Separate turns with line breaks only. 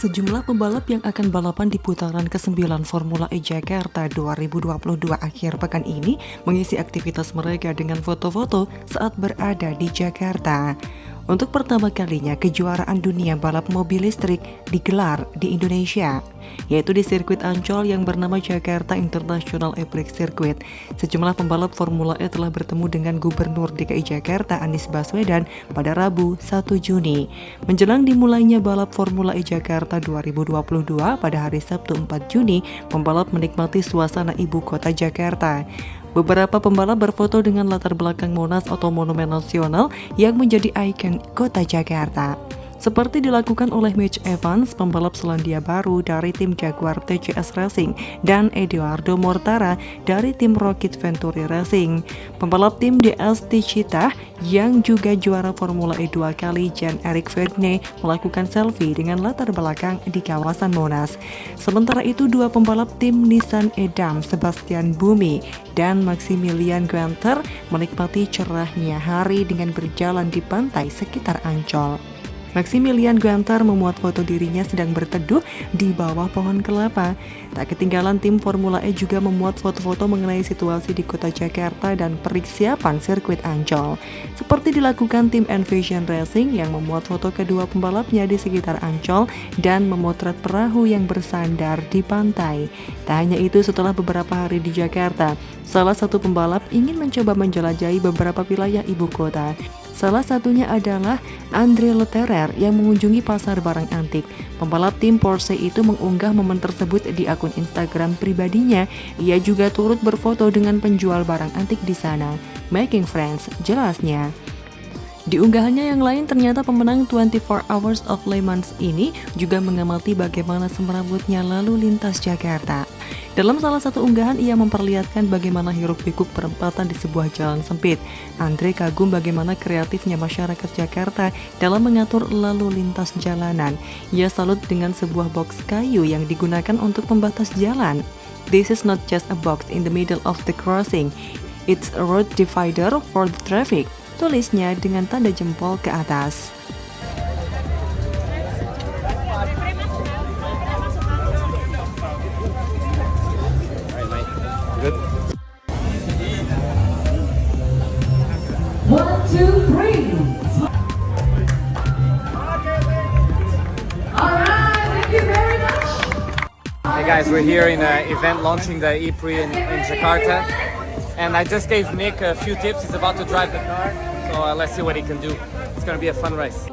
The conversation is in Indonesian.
Sejumlah pembalap yang akan balapan di putaran ke-9 Formula E Jakarta 2022 akhir pekan ini mengisi aktivitas mereka dengan foto-foto saat berada di Jakarta. Untuk pertama kalinya kejuaraan dunia balap mobil listrik digelar di Indonesia, yaitu di sirkuit Ancol yang bernama Jakarta International Epic Circuit. Sejumlah pembalap Formula E telah bertemu dengan Gubernur DKI Jakarta Anies Baswedan pada Rabu 1 Juni. Menjelang dimulainya balap Formula E Jakarta 2022 pada hari Sabtu 4 Juni, pembalap menikmati suasana ibu kota Jakarta. Beberapa pembalap berfoto dengan latar belakang Monas atau Monumen Nasional yang menjadi ikon kota Jakarta. Seperti dilakukan oleh Mitch Evans, pembalap Selandia Baru dari tim Jaguar TCS Racing, dan Eduardo Mortara dari tim Rocket Venturi Racing. Pembalap tim DST Cita yang juga juara Formula E dua kali, Jan Eric Vergne, melakukan selfie dengan latar belakang di kawasan Monas. Sementara itu, dua pembalap tim Nissan Edam, Sebastian Bumi, dan Maximilian Guenter menikmati cerahnya hari dengan berjalan di pantai sekitar Ancol. Maximilian Guantar memuat foto dirinya sedang berteduh di bawah pohon kelapa. Tak ketinggalan tim Formula E juga memuat foto-foto mengenai situasi di kota Jakarta dan persiapan sirkuit Ancol. Seperti dilakukan tim Envision Racing yang memuat foto kedua pembalapnya di sekitar Ancol dan memotret perahu yang bersandar di pantai. Tak hanya itu, setelah beberapa hari di Jakarta, salah satu pembalap ingin mencoba menjelajahi beberapa wilayah ibu kota. Salah satunya adalah Andre Leterer yang mengunjungi pasar barang antik. Pembalap tim Porsche itu mengunggah momen tersebut di akun Instagram pribadinya. Ia juga turut berfoto dengan penjual barang antik di sana. Making friends, jelasnya. Di unggahannya yang lain ternyata pemenang 24 Hours of Le Mans ini juga mengamati bagaimana semerawutnya lalu lintas Jakarta. Dalam salah satu unggahan ia memperlihatkan bagaimana hiruk pikuk perempatan di sebuah jalan sempit. Andre kagum bagaimana kreatifnya masyarakat Jakarta dalam mengatur lalu lintas jalanan. Ia salut dengan sebuah box kayu yang digunakan untuk pembatas jalan. This is not just a box in the middle of the crossing. It's a road divider for the traffic tulisnya dengan tanda jempol ke atas.
One, two, three.
Hey guys, we're here in an event launching the E-Prix in, in Jakarta. And I just gave Nick a few tips. He's about to drive the car. So uh, let's see what he can do. It's gonna be a fun race.